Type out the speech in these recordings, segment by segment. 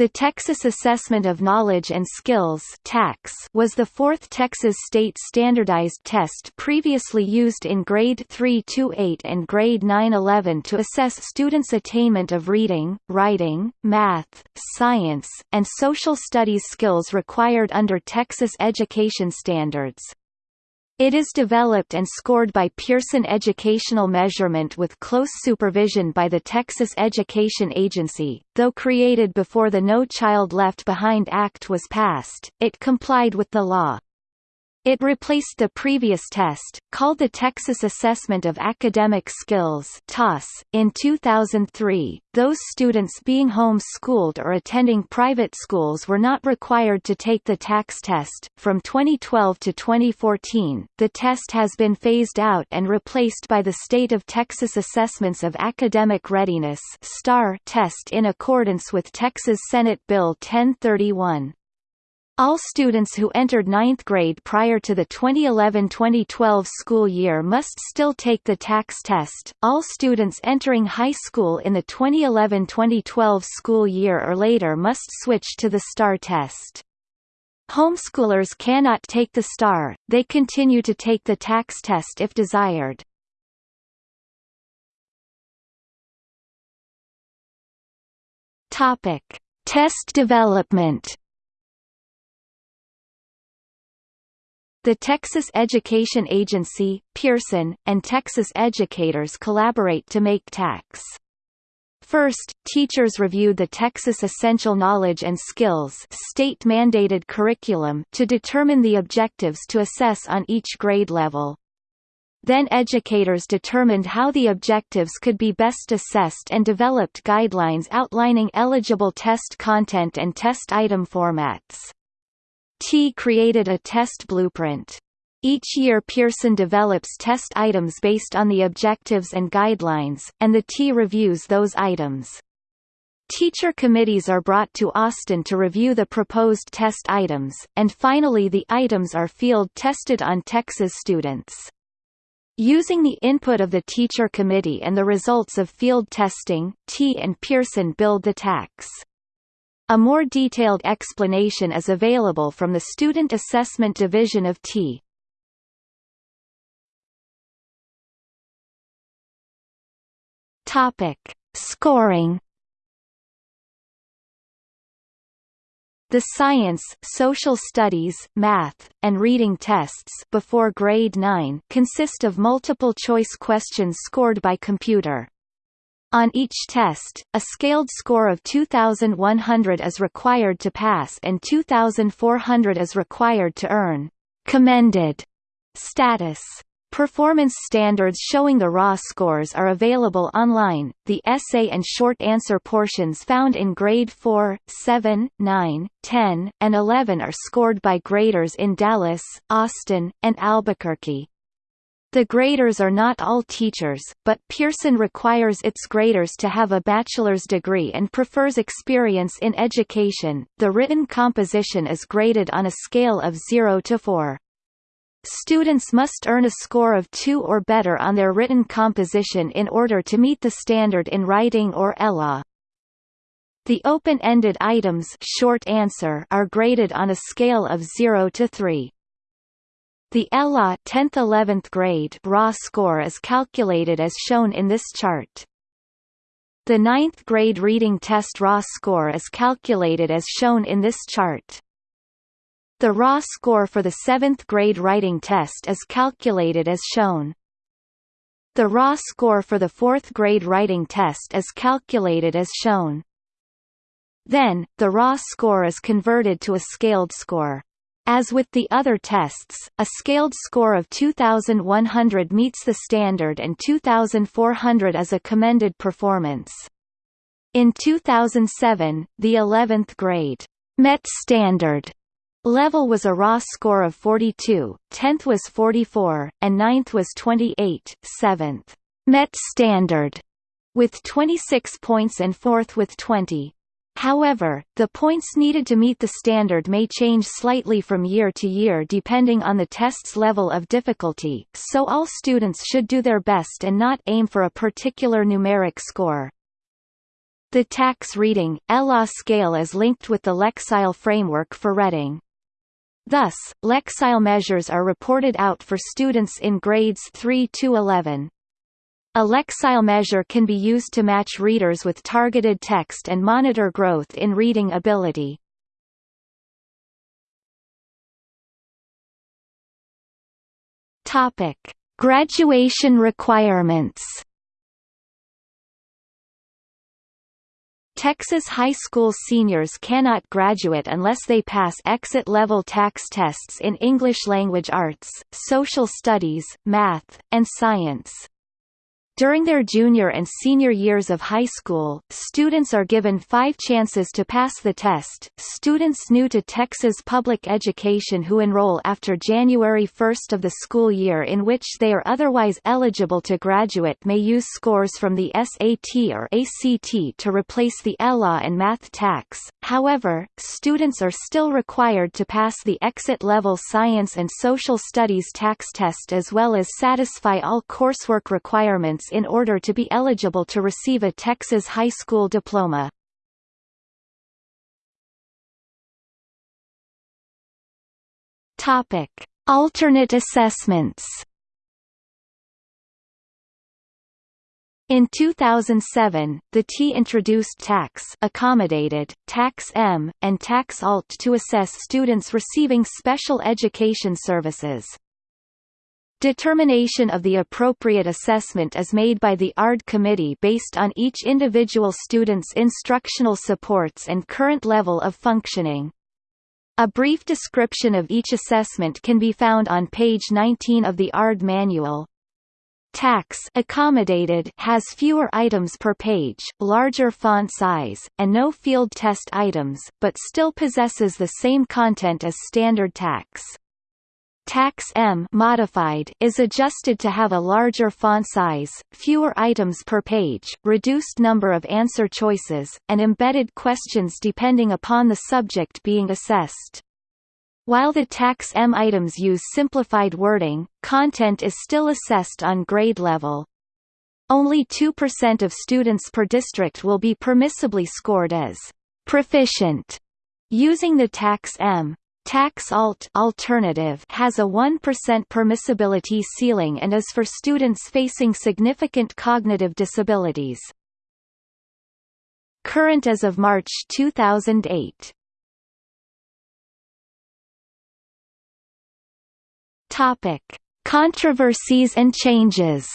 The Texas Assessment of Knowledge and Skills was the fourth Texas state standardized test previously used in grade 3–8 and grade 9–11 to assess students' attainment of reading, writing, math, science, and social studies skills required under Texas education standards. It is developed and scored by Pearson Educational Measurement with close supervision by the Texas Education Agency. Though created before the No Child Left Behind Act was passed, it complied with the law. It replaced the previous test, called the Texas Assessment of Academic Skills. In 2003, those students being home-schooled or attending private schools were not required to take the TAKS test. From 2012 to 2014, the test has been phased out and replaced by the State of Texas Assessments of Academic Readiness test in accordance with Texas Senate Bill 1031. All students who entered ninth grade prior to the 2011-2012 school year must still take the TAKS test. All students entering high school in the 2011-2012 school year or later must switch to the STAAR test. Homeschoolers cannot take the STAAR, they continue to take the TAKS test if desired. Topic: Test development The Texas Education Agency, Pearson, and Texas educators collaborate to make TAKS. First, teachers reviewed the Texas Essential Knowledge and Skills state-mandated curriculum to determine the objectives to assess on each grade level. Then educators determined how the objectives could be best assessed and developed guidelines outlining eligible test content and test item formats. TEA created a test blueprint. Each year Pearson develops test items based on the objectives and guidelines, and the TEA reviews those items. Teacher committees are brought to Austin to review the proposed test items, and finally the items are field-tested on Texas students. Using the input of the teacher committee and the results of field testing, TEA and Pearson build the TAKS. A more detailed explanation is available from the Student Assessment Division of TEA. Topic: Scoring. The science, social studies, math, and reading tests before grade 9 consist of multiple choice questions scored by computer. On each test, a scaled score of 2,100 is required to pass and 2,400 is required to earn commended status. Performance standards showing the raw scores are available online. The essay and short answer portions found in grade 4, 7, 9, 10, and 11 are scored by graders in Dallas, Austin, and Albuquerque. The graders are not all teachers, but Pearson requires its graders to have a bachelor's degree and prefers experience in education. The written composition is graded on a scale of 0 to 4. Students must earn a score of 2 or better on their written composition in order to meet the standard in writing or ELA. The open-ended items short answer are graded on a scale of 0 to 3. The ELA 10th-11th grade raw score is calculated as shown in this chart. The ninth grade reading test raw score is calculated as shown in this chart. The raw score for the 7th grade writing test is calculated as shown. The raw score for the 4th grade writing test is calculated as shown. Then, the raw score is converted to a scaled score. As with the other tests, a scaled score of 2100 meets the standard and 2400 is a commended performance. In 2007, the 11th grade Met standard level was a raw score of 42, 10th was 44, and 9th was 28, 7th Met standard with 26 points and 4th with 20. However, the points needed to meet the standard may change slightly from year to year depending on the test's level of difficulty, so all students should do their best and not aim for a particular numeric score. The TAKS reading, ELA scale is linked with the Lexile framework for reading. Thus, Lexile measures are reported out for students in grades 3 to 11. A Lexile measure can be used to match readers with targeted text and monitor growth in reading ability. Topic: Graduation requirements. Texas high school seniors cannot graduate unless they pass exit-level TAKS tests in English language arts, social studies, math, and science. During their junior and senior years of high school, students are given five chances to pass the test. Students new to Texas public education who enroll after January 1 of the school year in which they are otherwise eligible to graduate may use scores from the SAT or ACT to replace the ELA and Math TAKS. However, students are still required to pass the exit level Science and Social Studies TAKS test as well as satisfy all coursework requirements in order to be eligible to receive a Texas high school diploma. Topic: Alternate assessments. In 2007, the TEA introduced TAKS accommodated, TAKS M, and TAKS Alt to assess students receiving special education services. Determination of the appropriate assessment is made by the ARD committee based on each individual student's instructional supports and current level of functioning. A brief description of each assessment can be found on page 19 of the ARD manual. TAKS accommodated has fewer items per page, larger font size, and no field test items, but still possesses the same content as standard TAKS. TAKS M modified is adjusted to have a larger font size, fewer items per page, reduced number of answer choices, and embedded questions depending upon the subject being assessed. While the TAKS M items use simplified wording, content is still assessed on grade level. Only 2% of students per district will be permissibly scored as proficient using the TAKS M. TAKS Alt alternative has a 1% permissibility ceiling and is for students facing significant cognitive disabilities. Current as of March 2008. Topic: Controversies and changes.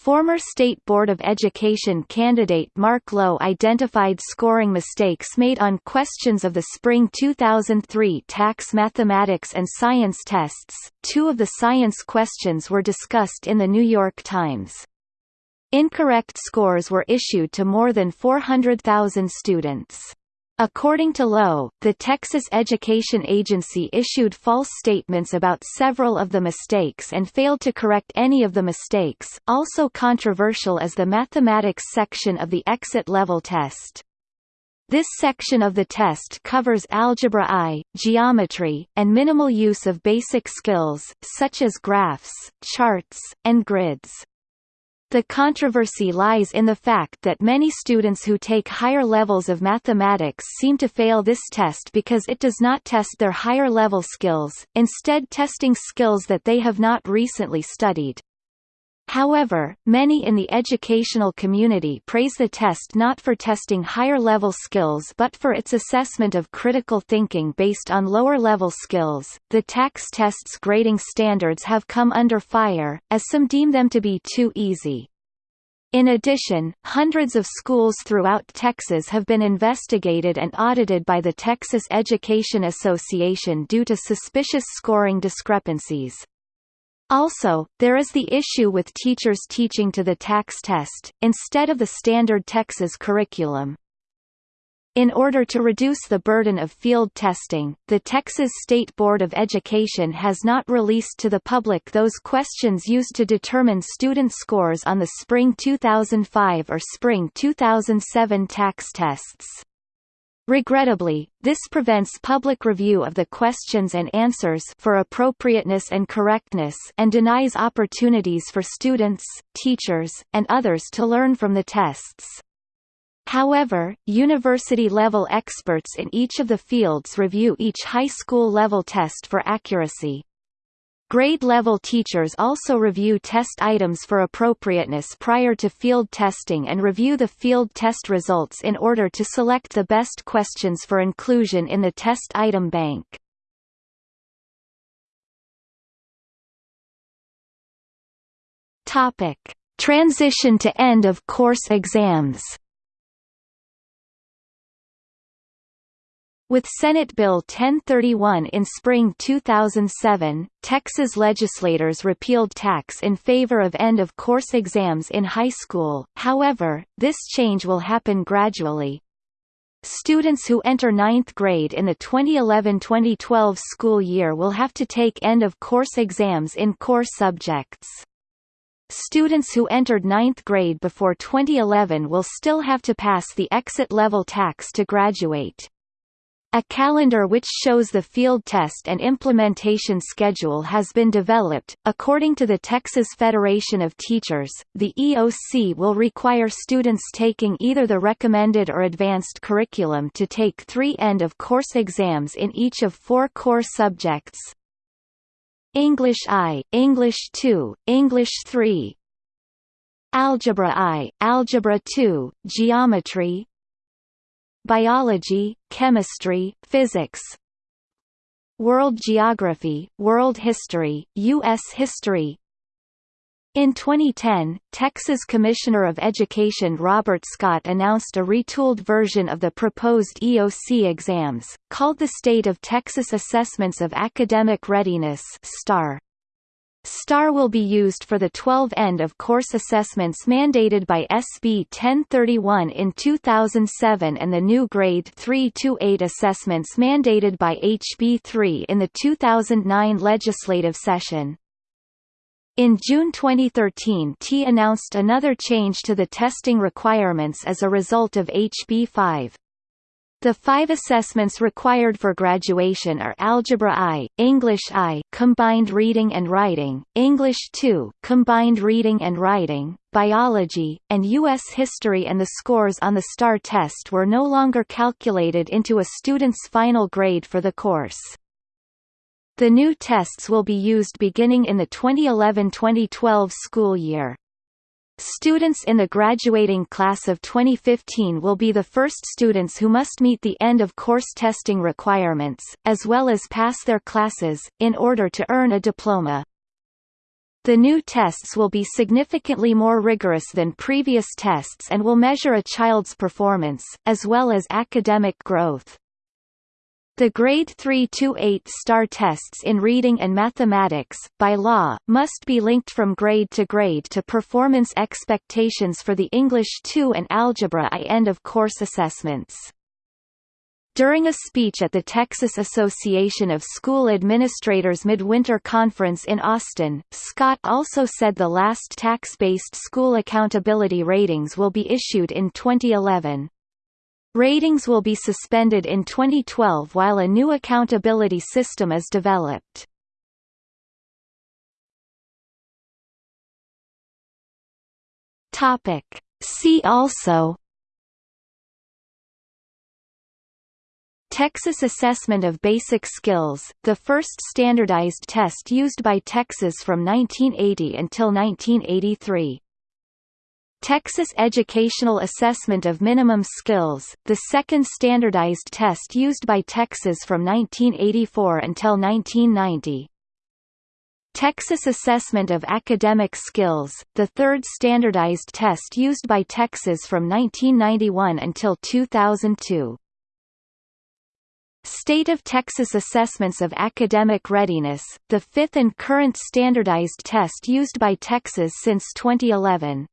Former State Board of Education candidate Mark Loewe identified scoring mistakes made on questions of the spring 2003 TAKS mathematics and science tests. Two of the science questions were discussed in the New York Times. Incorrect scores were issued to more than 400,000 students. According to Loewe, the Texas Education Agency issued false statements about several of the mistakes and failed to correct any of the mistakes. Also controversial is the mathematics section of the exit level test. This section of the test covers algebra I, geometry, and minimal use of basic skills, such as graphs, charts, and grids. The controversy lies in the fact that many students who take higher levels of mathematics seem to fail this test because it does not test their higher level skills, instead testing skills that they have not recently studied. However, many in the educational community praise the test not for testing higher level skills but for its assessment of critical thinking based on lower level skills. The TAKS test's grading standards have come under fire, as some deem them to be too easy. In addition, hundreds of schools throughout Texas have been investigated and audited by the Texas Education Association due to suspicious scoring discrepancies. Also, there is the issue with teachers teaching to the TAKS test, instead of the standard Texas curriculum. In order to reduce the burden of field testing, the Texas State Board of Education has not released to the public those questions used to determine student scores on the Spring 2005 or Spring 2007 TAKS tests. Regrettably, this prevents public review of the questions and answers for appropriateness and correctness and denies opportunities for students, teachers, and others to learn from the tests. However, university-level experts in each of the fields review each high school-level test for accuracy. Grade-level teachers also review test items for appropriateness prior to field testing and review the field test results in order to select the best questions for inclusion in the test item bank. Topic: Transition to end of course exams. With Senate Bill 1031 in spring 2007, Texas legislators repealed TAKS in favor of end-of-course exams in high school, however, this change will happen gradually. Students who enter ninth grade in the 2011-2012 school year will have to take end-of-course exams in core subjects. Students who entered ninth grade before 2011 will still have to pass the exit-level TAKS to graduate. A calendar which shows the field test and implementation schedule has been developed. According to the Texas Federation of Teachers, the EOC will require students taking either the recommended or advanced curriculum to take three end of course exams in each of four core subjects. English I, English II, English III, Algebra I, Algebra II, Geometry, biology, chemistry, physics, world geography, world history, U.S. history. In 2010, Texas Commissioner of Education Robert Scott announced a retooled version of the proposed EOC exams, called the State of Texas Assessments of Academic Readiness STAAR. STAAR will be used for the 12 end-of-course assessments mandated by SB 1031 in 2007 and the new Grade 3-8 assessments mandated by HB 3 in the 2009 legislative session. In June 2013 TEA announced another change to the testing requirements as a result of HB 5. The five assessments required for graduation are Algebra I, English I combined reading and writing, English II combined reading and writing, biology, and U.S. history and the scores on the STAAR test were no longer calculated into a student's final grade for the course. The new tests will be used beginning in the 2011-2012 school year. Students in the graduating class of 2015 will be the first students who must meet the end-of-course testing requirements, as well as pass their classes, in order to earn a diploma. The new tests will be significantly more rigorous than previous tests and will measure a child's performance, as well as academic growth. The grade 3 to 8 STAAR tests in reading and mathematics, by law, must be linked from grade to grade to performance expectations for the English 2 and Algebra I end-of-course assessments. During a speech at the Texas Association of School Administrators Midwinter Conference in Austin, Scott also said the last TAKS-based school accountability ratings will be issued in 2011. Ratings will be suspended in 2012 while a new accountability system is developed. Topic. See also Texas Assessment of Basic Skills, the first standardized test used by Texas from 1980 until 1983 Texas Educational Assessment of Minimum Skills, the second standardized test used by Texas from 1984 until 1990. Texas Assessment of Academic Skills, the third standardized test used by Texas from 1991 until 2002. State of Texas Assessments of Academic Readiness, the fifth and current standardized test used by Texas since 2011.